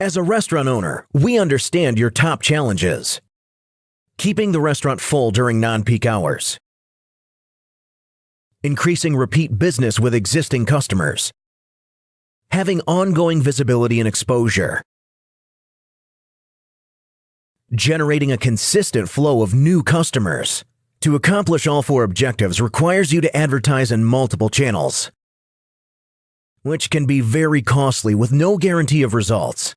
As a restaurant owner, we understand your top challenges. Keeping the restaurant full during non-peak hours. Increasing repeat business with existing customers. Having ongoing visibility and exposure. Generating a consistent flow of new customers. To accomplish all four objectives requires you to advertise in multiple channels, which can be very costly with no guarantee of results.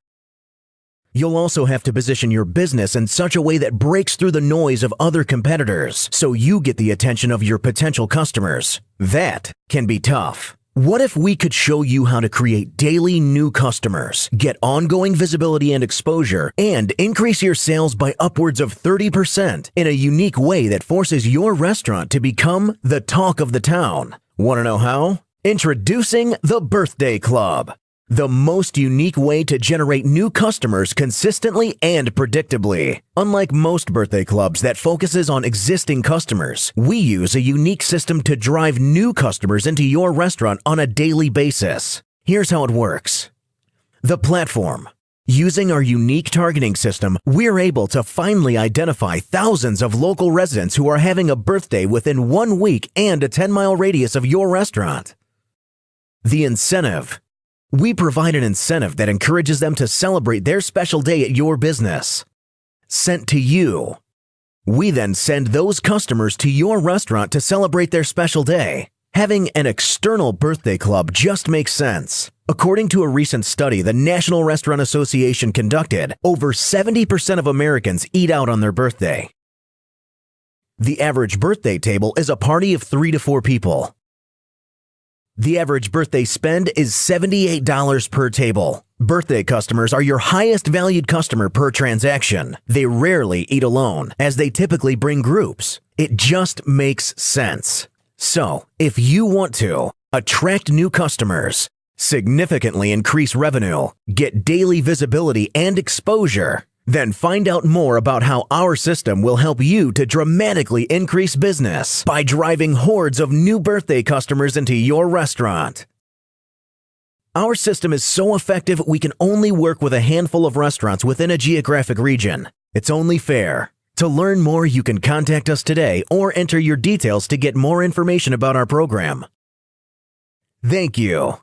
You'll also have to position your business in such a way that breaks through the noise of other competitors so you get the attention of your potential customers. That can be tough. What if we could show you how to create daily new customers, get ongoing visibility and exposure, and increase your sales by upwards of 30% in a unique way that forces your restaurant to become the talk of the town? Want to know how? Introducing the Birthday Club the most unique way to generate new customers consistently and predictably. Unlike most birthday clubs that focuses on existing customers, we use a unique system to drive new customers into your restaurant on a daily basis. Here's how it works. The platform. Using our unique targeting system, we're able to finally identify thousands of local residents who are having a birthday within one week and a 10 mile radius of your restaurant. The incentive. We provide an incentive that encourages them to celebrate their special day at your business. Sent to you. We then send those customers to your restaurant to celebrate their special day. Having an external birthday club just makes sense. According to a recent study the National Restaurant Association conducted, over 70% of Americans eat out on their birthday. The average birthday table is a party of three to four people. The average birthday spend is $78 per table. Birthday customers are your highest valued customer per transaction. They rarely eat alone, as they typically bring groups. It just makes sense. So, if you want to attract new customers, significantly increase revenue, get daily visibility and exposure, then find out more about how our system will help you to dramatically increase business by driving hordes of new birthday customers into your restaurant. Our system is so effective we can only work with a handful of restaurants within a geographic region. It's only fair. To learn more, you can contact us today or enter your details to get more information about our program. Thank you.